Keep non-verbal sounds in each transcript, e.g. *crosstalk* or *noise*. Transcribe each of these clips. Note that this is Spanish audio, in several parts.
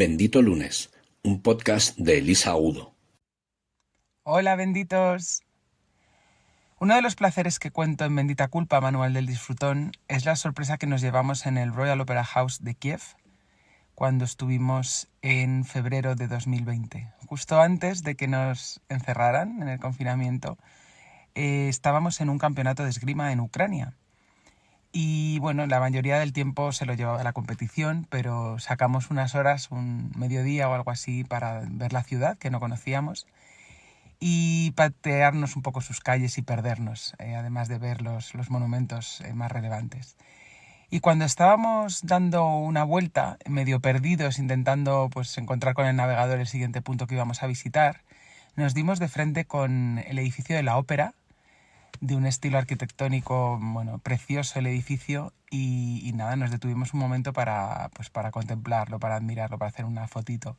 Bendito Lunes, un podcast de Elisa Udo. Hola, benditos. Uno de los placeres que cuento en Bendita Culpa, Manual del Disfrutón, es la sorpresa que nos llevamos en el Royal Opera House de Kiev cuando estuvimos en febrero de 2020. Justo antes de que nos encerraran en el confinamiento, eh, estábamos en un campeonato de esgrima en Ucrania. Y bueno, la mayoría del tiempo se lo llevaba a la competición, pero sacamos unas horas, un mediodía o algo así, para ver la ciudad que no conocíamos y patearnos un poco sus calles y perdernos, eh, además de ver los, monumentos eh, más relevantes. Y cuando estábamos dando una vuelta, medio perdidos, intentando pues, encontrar con el navegador el siguiente punto que íbamos a visitar, nos dimos de frente con el edificio de la ópera, de un estilo arquitectónico, bueno, precioso el edificio y, nada, nos detuvimos un momento para, pues, para contemplarlo, para admirarlo, para hacer una fotito.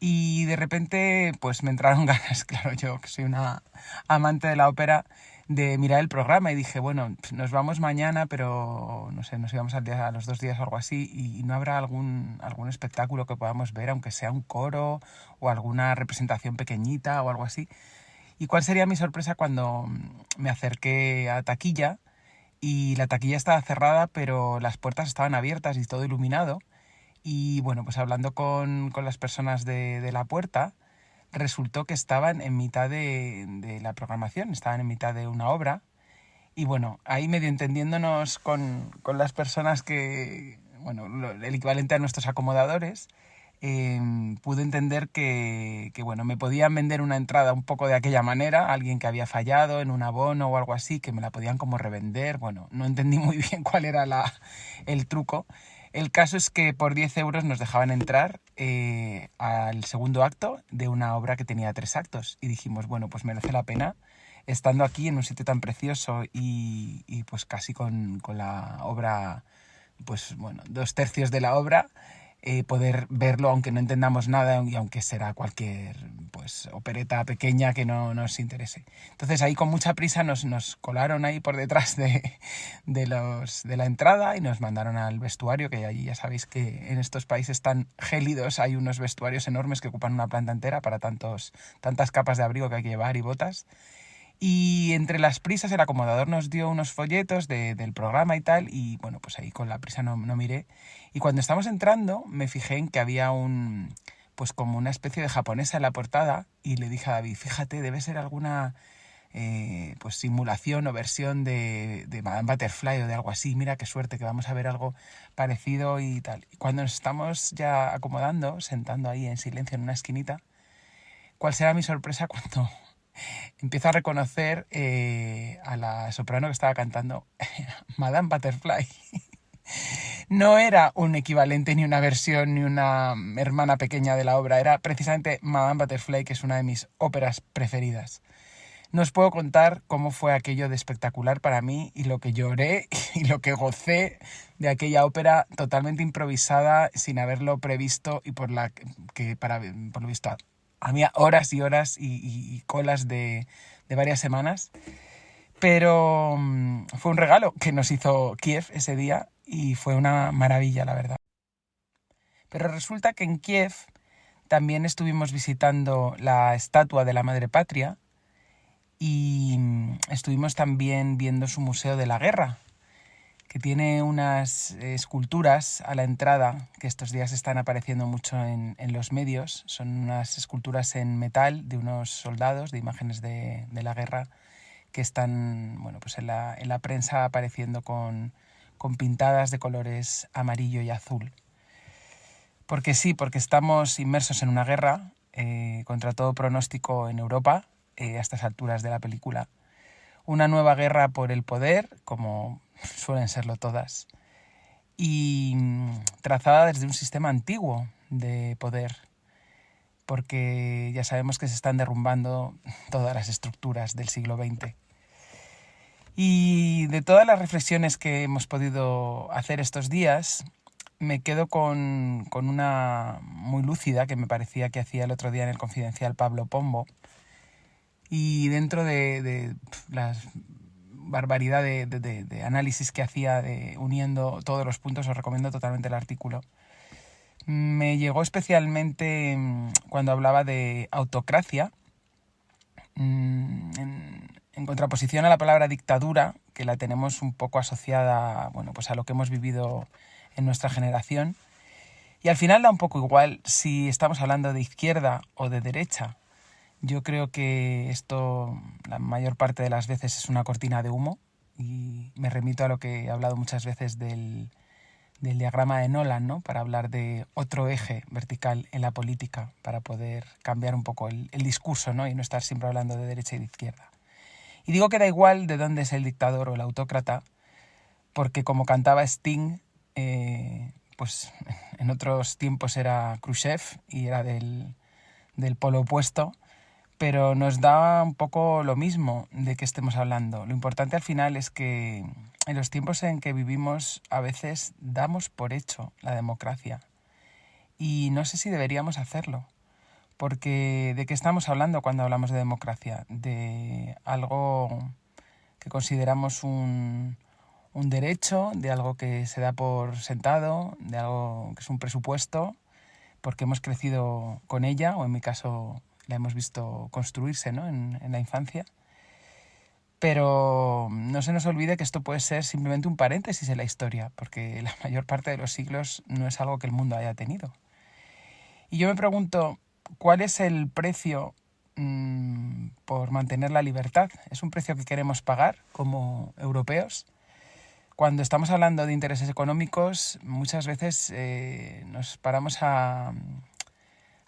Y de repente, pues me entraron *laughs* ganas, claro, yo que soy una amante de la ópera, de mirar el programa y dije, bueno, nos vamos mañana, pero no sé, nos íbamos al día, a los dos días o algo así, y no habrá algún, algún espectáculo que podamos ver, aunque sea un coro o alguna representación pequeñita o algo así. ¿Y cuál sería mi sorpresa cuando me acerqué a taquilla y la taquilla estaba cerrada, pero las puertas estaban abiertas y todo iluminado? Y bueno, pues hablando con, con las personas de, de, la puerta, resultó que estaban en mitad de, de, la programación, estaban en mitad de una obra. Y bueno, ahí medio entendiéndonos con, con las personas que, bueno, el equivalente a nuestros acomodadores, Em, pude entender que, bueno, me podían vender una entrada un poco de aquella manera, alguien que había fallado en un abono o algo así, que me la podían como revender. Bueno, no entendí *laughs* muy bien cuál era la, el truco. El caso es que por 10 euros nos dejaban entrar eh, al segundo acto de una obra que tenía tres actos. Y dijimos, bueno, pues merece la pena, estando aquí en un sitio tan precioso y, y pues casi con, con la obra, pues bueno, dos tercios de la obra, eh, poder verlo aunque no entendamos nada y aunque será cualquier pues opereta pequeña que no nos interese. Entonces ahí con mucha prisa nos, nos colaron ahí por detrás de, de, los, de la entrada y nos mandaron al vestuario, que allí ya sabéis que en estos países tan gélidos hay unos vestuarios enormes que ocupan una planta entera para tantos, tantas capas de abrigo que hay que llevar y botas. Y entre las prisas el acomodador nos dio unos folletos del programa y tal, y bueno, pues ahí con la prisa no, no miré. Y cuando estamos entrando me fijé en que había un, pues como una especie de japonesa en la portada, y le dije a David, fíjate, debe ser alguna eh, pues simulación o versión de, de Madame Butterfly o de algo así, mira qué suerte que vamos a ver algo parecido y tal. Y cuando nos estamos ya acomodando, sentando ahí en silencio en una esquinita, ¿cuál será mi sorpresa cuando empiezo a reconocer eh, a la soprano que estaba cantando *laughs* Madame Butterfly. *laughs* No era un equivalente, ni una versión, ni una hermana pequeña de la obra, era precisamente Madame Butterfly, que es una de mis óperas preferidas. No os puedo contar cómo fue aquello de espectacular para mí y lo que lloré *laughs* y lo que gocé de aquella ópera totalmente improvisada, sin haberlo previsto y por la que para por lo visto había horas y horas y, colas de, varias semanas. Pero mm, fue un regalo que nos hizo Kiev ese día y fue una maravilla, la verdad. Pero resulta que en Kiev también estuvimos visitando la estatua de la Madre Patria y mm, estuvimos también viendo su Museo de la Guerra, que tiene unas esculturas a la entrada que estos días están apareciendo mucho en, los medios. Son unas esculturas en metal de unos soldados, de imágenes de, la guerra, que están bueno, pues en, la, en la prensa apareciendo con, con pintadas de colores amarillo y azul. Porque sí, porque estamos inmersos en una guerra eh, contra todo pronóstico en Europa eh, a estas alturas de la película. Una nueva guerra por el poder, como suelen serlo todas, y trazada desde un sistema antiguo de poder, porque ya sabemos que se están derrumbando todas las estructuras del siglo XX. Y de todas las reflexiones que hemos podido hacer estos días, me quedo con, con, una muy lúcida que me parecía que hacía el otro día en el confidencial Pablo Pombo. Y dentro de, de las barbaridad de, análisis que hacía de, uniendo todos los puntos, os recomiendo totalmente el artículo. Me llegó especialmente mm, cuando hablaba de autocracia, mm, en, contraposición a la palabra dictadura, que la tenemos un poco asociada bueno, pues a lo que hemos vivido en nuestra generación. Y al final da un poco igual si estamos hablando de izquierda o de derecha. Yo creo que esto la mayor parte de las veces es una cortina de humo y me remito a lo que he hablado muchas veces del, del diagrama de Nolan, ¿no? Para hablar de otro eje vertical en la política, para poder cambiar un poco el, discurso, ¿no? Y no estar siempre hablando de derecha y de izquierda. Y digo que da igual de dónde es el dictador o el autócrata, porque como cantaba Sting, eh, pues *laughs* en otros tiempos era Khrushchev y era del, del polo opuesto, pero nos da un poco lo mismo de que estemos hablando. Lo importante al final es que en los tiempos en que vivimos a veces damos por hecho la democracia y no sé si deberíamos hacerlo. Porque ¿de qué estamos hablando cuando hablamos de democracia? De algo que consideramos un, un derecho, de algo que se da por sentado, de algo que es un presupuesto, porque hemos crecido con ella, o en mi caso la hemos visto construirse ¿no? en, en la infancia. Pero no se nos olvide que esto puede ser simplemente un paréntesis en la historia, porque la *laughs* mayor parte de los siglos no es algo que el mundo haya tenido. Y yo me pregunto, ¿cuál es el precio mmm, por mantener la libertad? ¿Es un precio que queremos pagar como europeos? Cuando estamos hablando de intereses económicos, muchas veces eh, nos paramos a,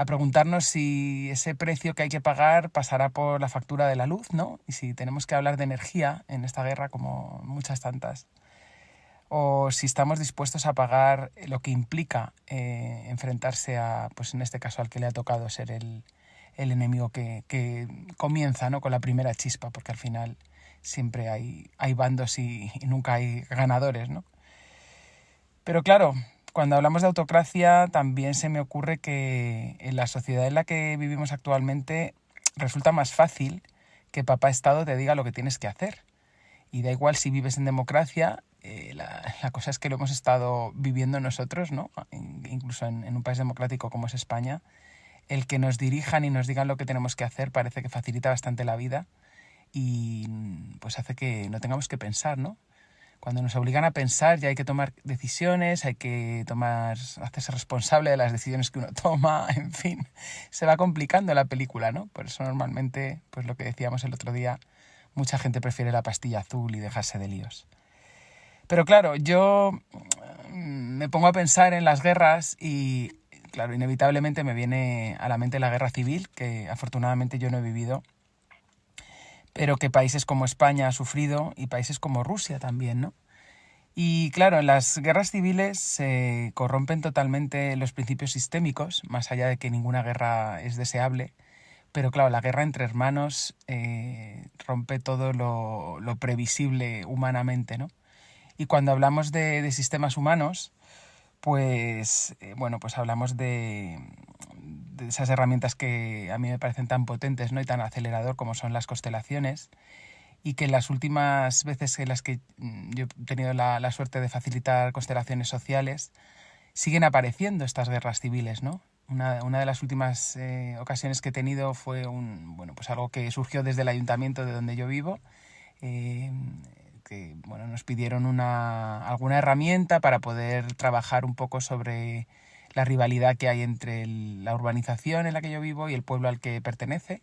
a preguntarnos si ese precio que hay que pagar pasará por la factura de la luz, ¿no? Y si tenemos que hablar de energía en esta guerra como muchas tantas. O si estamos dispuestos a pagar lo que implica eh, enfrentarse a, pues en este caso, al que le ha tocado ser el, el enemigo que, que, comienza ¿no? con la primera chispa, porque al final siempre hay, hay bandos y, y nunca hay ganadores, ¿no? Pero claro, cuando hablamos de autocracia, también se me ocurre que en la sociedad en la que vivimos actualmente resulta más fácil que papá Estado te diga lo que tienes que hacer. Y da igual si vives en democracia, eh, la, cosa es que lo hemos estado viviendo nosotros, ¿no? incluso en, en un país democrático como es España, el que nos dirijan y nos digan lo que tenemos que hacer parece que facilita bastante la vida y pues hace que no tengamos que pensar, ¿no? Cuando nos obligan a pensar ya hay que tomar decisiones, hay que tomar, hacerse responsable de las decisiones que uno *laughs* toma, en fin, se va complicando la película, ¿no? Por eso normalmente, pues lo que decíamos el otro día, mucha gente prefiere la pastilla azul y dejarse de líos. Pero claro, yo mm, me pongo a pensar en las guerras y, claro, inevitablemente me viene a la mente la guerra civil, que afortunadamente yo no he vivido pero que países como España ha sufrido y países como Rusia también, ¿no? Y claro, en las guerras civiles se corrompen totalmente los principios sistémicos, más allá de que ninguna guerra es deseable, pero claro, la guerra entre hermanos eh, rompe todo lo, previsible humanamente, ¿no? Y cuando hablamos de, de sistemas humanos, pues eh, bueno, pues hablamos de, esas herramientas que a mí me parecen tan potentes ¿no? y tan acelerador como son las constelaciones y que las últimas veces en las que mm, yo he tenido la, la suerte de facilitar constelaciones sociales siguen apareciendo estas guerras civiles, ¿no? Una, una de las últimas eh, ocasiones que he tenido fue un, bueno, pues algo que surgió desde el ayuntamiento de donde yo vivo, eh, que bueno, nos pidieron una, alguna herramienta para poder trabajar un poco sobre la rivalidad que hay entre la urbanización en la que yo vivo y el pueblo al que pertenece,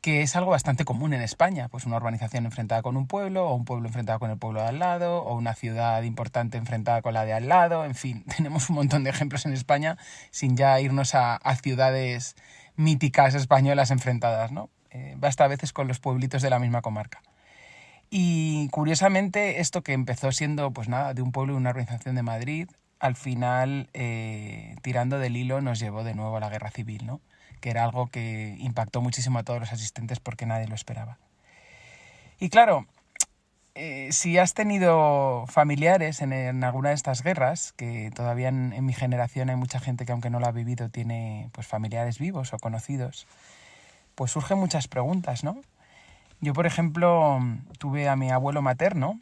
que es algo bastante común en España, pues una urbanización enfrentada con un pueblo, o un pueblo enfrentado con el pueblo de al lado, o una ciudad importante enfrentada con la de al lado, en fin, *laughs* tenemos un montón de ejemplos en España sin ya irnos a, a ciudades míticas españolas enfrentadas, ¿no? Eh, basta a veces con los pueblitos de la misma comarca. Y curiosamente, esto que empezó siendo, pues nada, de un pueblo y una organización de Madrid, al final, eh, tirando del hilo, nos llevó de nuevo a la guerra civil, ¿no? Que era algo que impactó muchísimo a todos los asistentes porque nadie lo esperaba. Y claro, eh, si has tenido familiares en, alguna de estas guerras, que todavía en, mi generación hay mucha gente que aunque no lo ha vivido tiene pues familiares vivos o conocidos, pues surgen muchas preguntas, ¿no? Yo, por ejemplo, tuve a mi abuelo materno,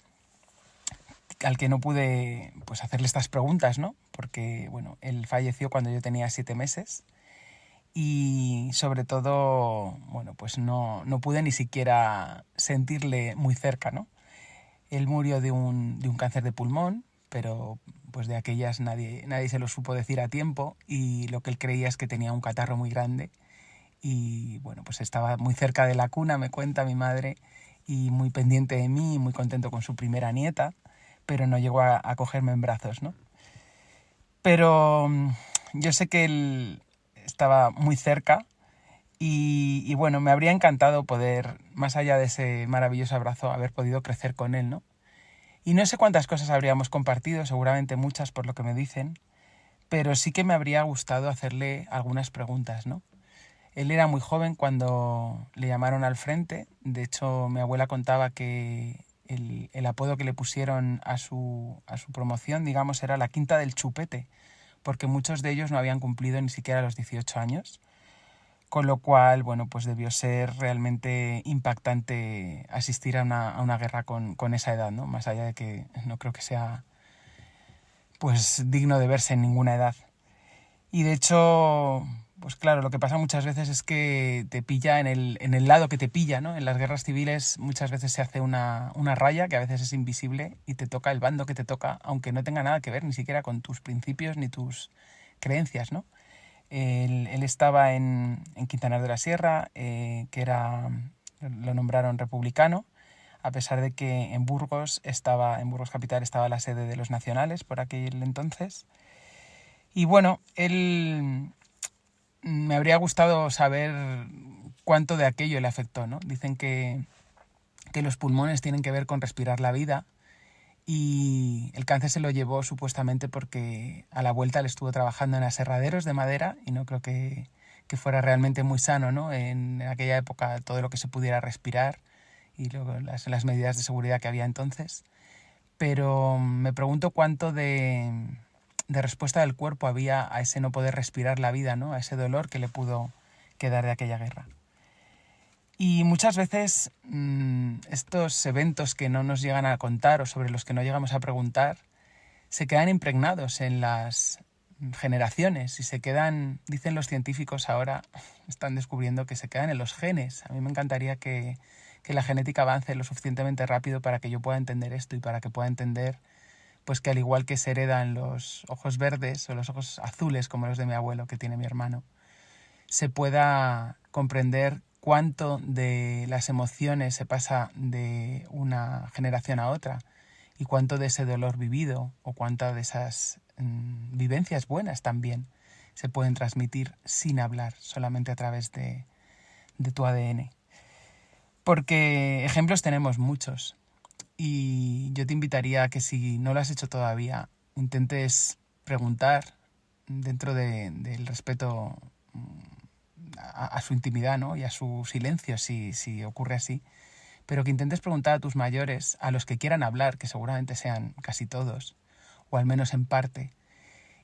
al que no pude pues hacerle estas preguntas, ¿no? Porque, bueno, él falleció cuando yo tenía siete meses y sobre todo, bueno, pues no, no pude ni siquiera sentirle muy cerca, ¿no? Él murió de un, de un cáncer de pulmón, pero pues de aquellas nadie, nadie se lo supo decir a tiempo y lo que él creía es que tenía un catarro muy grande y bueno, pues estaba muy cerca de la cuna, me cuenta mi madre, y muy pendiente de mí, muy contento con su primera nieta, pero no llegó a, cogerme en brazos, ¿no? Pero mm, yo sé que él estaba muy cerca y, y, bueno, me habría encantado poder, más allá de ese maravilloso abrazo, haber podido crecer con él, ¿no? Y no sé cuántas cosas habríamos compartido, seguramente muchas por lo que me dicen, pero sí que me habría gustado hacerle algunas preguntas, ¿no? Él era muy joven cuando le llamaron al frente. De hecho, mi abuela contaba que el, apodo que le pusieron a su, a su promoción, digamos, era la quinta del chupete, porque muchos de ellos no habían cumplido ni siquiera los 18 años. Con lo cual, bueno, pues debió ser realmente impactante asistir a una, a una guerra con, con, esa edad, ¿no? Más allá de que no creo que sea pues digno de verse en ninguna edad. Y de hecho, pues claro, lo que pasa muchas veces es que te pilla en el, en el lado que te pilla, ¿no? En las guerras civiles muchas veces se hace una, una, raya que a veces es invisible y te toca el bando que te toca, aunque no tenga nada que ver ni siquiera con tus principios ni tus creencias, ¿no? Él, estaba en, en, Quintanar de la Sierra, eh, que era, lo nombraron republicano, a pesar de que en Burgos estaba, en Burgos Capital estaba la sede de los nacionales por aquel entonces. Y bueno, él me habría gustado saber cuánto de aquello le afectó, ¿no? Dicen que, que los pulmones tienen que ver con respirar la vida y el cáncer se lo llevó supuestamente porque a la vuelta le estuvo trabajando en aserraderos de madera y no creo que, que fuera realmente muy sano, ¿no? En aquella época todo lo que se pudiera respirar y luego las, las medidas de seguridad que había entonces. Pero me pregunto cuánto de, de respuesta del cuerpo había a ese no poder respirar la vida, ¿no? a ese dolor que le pudo quedar de aquella guerra. Y muchas veces mmm, estos eventos que no nos llegan a contar o sobre los que no llegamos a preguntar se quedan impregnados en las generaciones y se quedan, dicen los científicos ahora, *laughs* están descubriendo que se quedan en los genes. A mí me encantaría que, que la genética avance lo suficientemente rápido para que yo pueda entender esto y para que pueda entender pues que al igual que se heredan los ojos verdes o los ojos azules como los de mi abuelo que tiene mi hermano, se pueda comprender cuánto de las emociones se pasa de una generación a otra y cuánto de ese dolor vivido o cuántas de esas mm, vivencias buenas también se pueden transmitir sin hablar, solamente a través de, de tu ADN. Porque ejemplos tenemos muchos. Y yo te invitaría a que si no lo has hecho todavía, intentes preguntar dentro de, del respeto mm, a, su intimidad ¿no? y a su silencio, si, si ocurre así, pero que intentes preguntar a tus mayores, a los que quieran hablar, que seguramente sean casi todos, o al menos en parte,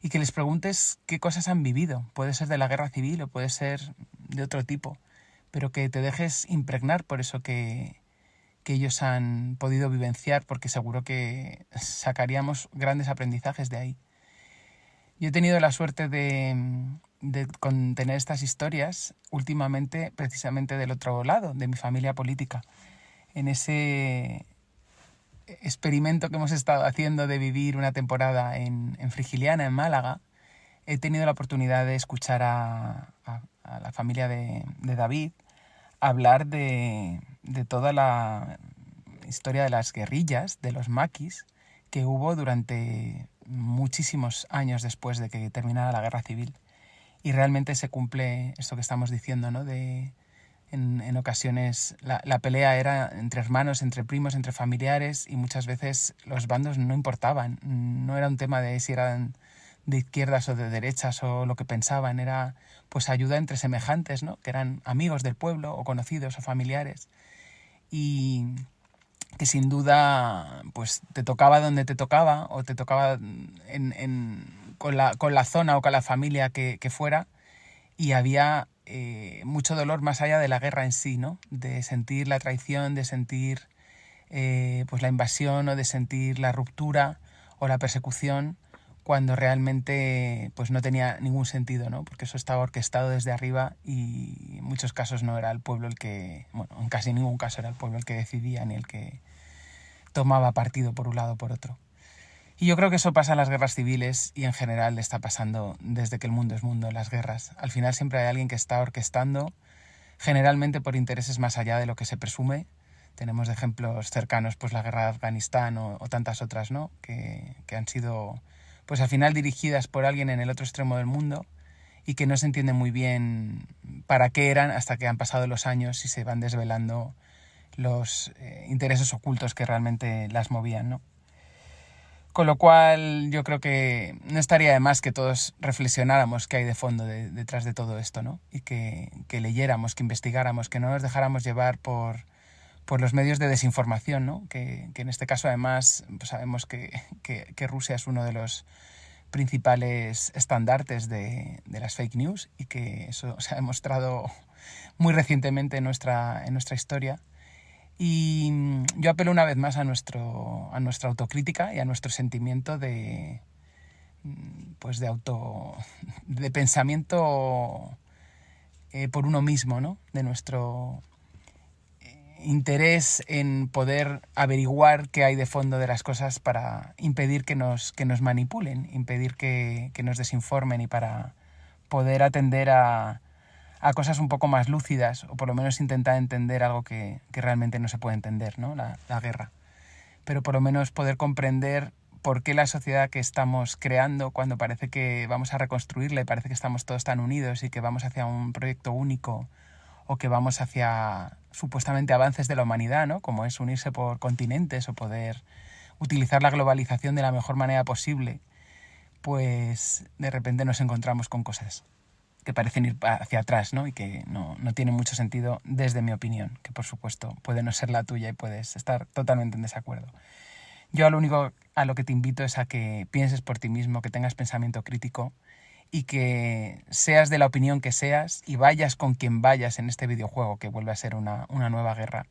y que les preguntes qué cosas han vivido. Puede ser de la guerra civil o puede ser de otro tipo, pero que te dejes impregnar por eso que, que ellos han podido vivenciar, porque seguro que sacaríamos grandes aprendizajes de ahí. Yo he tenido la suerte de, de contener estas historias últimamente precisamente del otro lado, de mi familia política. En ese experimento que hemos estado haciendo de vivir una temporada en, Frigiliana, en Málaga, he tenido la oportunidad de escuchar a, la familia de David hablar de, de toda la historia de las guerrillas, de los maquis, que hubo durante muchísimos años después de que terminara la guerra civil. Y realmente se cumple esto que estamos diciendo, ¿no? De, en, en ocasiones la, la, pelea era entre hermanos, entre primos, entre familiares y muchas veces los bandos no importaban. No era un tema de si eran de izquierdas o de derechas o lo que pensaban, era pues ayuda entre semejantes, ¿no? que eran amigos del pueblo o conocidos o familiares. Y que sin duda pues te tocaba donde te tocaba o te tocaba en, con, la, con, la, zona o con la familia que, que fuera y había eh, mucho dolor más allá de la guerra en sí, ¿no? de sentir la traición, de sentir eh, pues la invasión o de sentir la ruptura o la persecución cuando realmente pues no tenía ningún sentido, ¿no? Porque eso estaba orquestado desde arriba y en muchos casos no era el pueblo el que, bueno, en casi ningún caso era el pueblo el que decidía ni el que tomaba partido por un lado o por otro. Y yo creo que eso pasa en las guerras civiles y en general está pasando desde que el mundo es mundo, las guerras. Al final siempre hay alguien que está orquestando, generalmente por intereses más allá de lo que se presume. Tenemos ejemplos cercanos, pues la guerra de Afganistán o, tantas otras, ¿no? Que, que han sido pues al final dirigidas por alguien en el otro extremo del mundo y que no se entiende muy bien para qué eran hasta que han pasado los años y se van desvelando los eh, intereses ocultos que realmente las movían, ¿no? Con lo cual yo creo que no estaría de más que todos reflexionáramos qué hay de fondo detrás de todo esto, ¿no? Y que, que leyéramos, que investigáramos, que no nos dejáramos llevar por, por los medios de desinformación, ¿no? que, en este caso además pues sabemos que, Rusia es uno de los principales estandartes de, las fake news y que eso se ha demostrado muy recientemente en nuestra, en nuestra historia. Y yo apelo una vez más a, nuestro, a nuestra autocrítica y a nuestro sentimiento de, pues de auto de pensamiento eh, por uno mismo, ¿no? De nuestro interés en poder averiguar qué hay de fondo de las cosas para impedir que nos, que nos manipulen, impedir que, nos desinformen y para poder atender a, cosas un poco más lúcidas o por lo menos intentar entender algo que, realmente no se puede entender, ¿no? La, la, guerra. Pero por lo menos poder comprender por qué la sociedad que estamos creando, cuando parece que vamos a reconstruirla y parece que estamos todos tan unidos y que vamos hacia un proyecto único o que vamos hacia supuestamente avances de la humanidad, ¿no? como es unirse por continentes o poder utilizar la globalización de la mejor manera posible, pues de repente nos encontramos con cosas que parecen ir hacia atrás ¿no? y que no, no tienen mucho sentido desde mi opinión, que por supuesto puede no ser la tuya y puedes estar totalmente en desacuerdo. Yo lo único a lo que te invito es a que pienses por ti mismo, que tengas pensamiento crítico y que seas de la opinión que seas y vayas con quien vayas en este videojuego que vuelve a ser una, nueva guerra,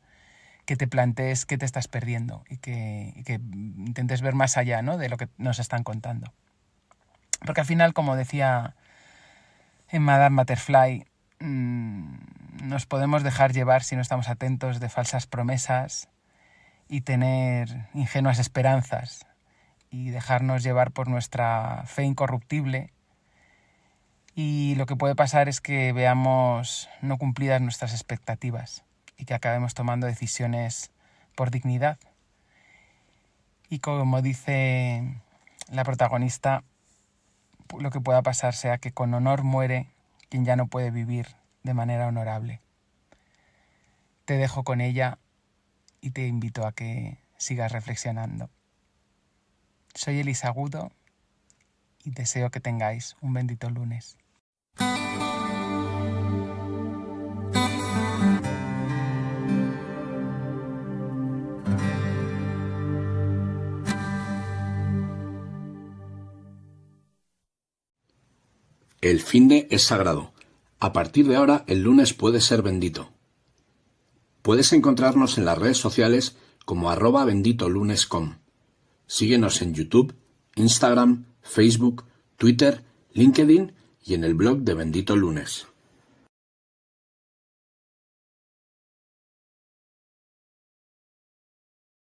que te plantees qué te estás perdiendo y que, intentes ver más allá ¿no? de lo que nos están contando. Porque al final, como decía en Madame Butterfly, mm, nos podemos dejar llevar si no estamos atentos de falsas promesas y tener ingenuas esperanzas y dejarnos llevar por nuestra fe incorruptible y lo que puede pasar es que veamos no cumplidas nuestras expectativas y que acabemos tomando decisiones por dignidad. Y como dice la protagonista, lo que pueda pasar sea que con honor muere quien ya no puede vivir de manera honorable. Te dejo con ella y te invito a que sigas reflexionando. Soy Elisa Agudo y deseo que tengáis un bendito lunes. El fin de es sagrado. A partir de ahora, el lunes puede ser bendito. Puedes encontrarnos en las redes sociales como arroba benditolunes.com. Síguenos en YouTube, Instagram, Facebook, Twitter, LinkedIn y en el blog de Bendito Lunes.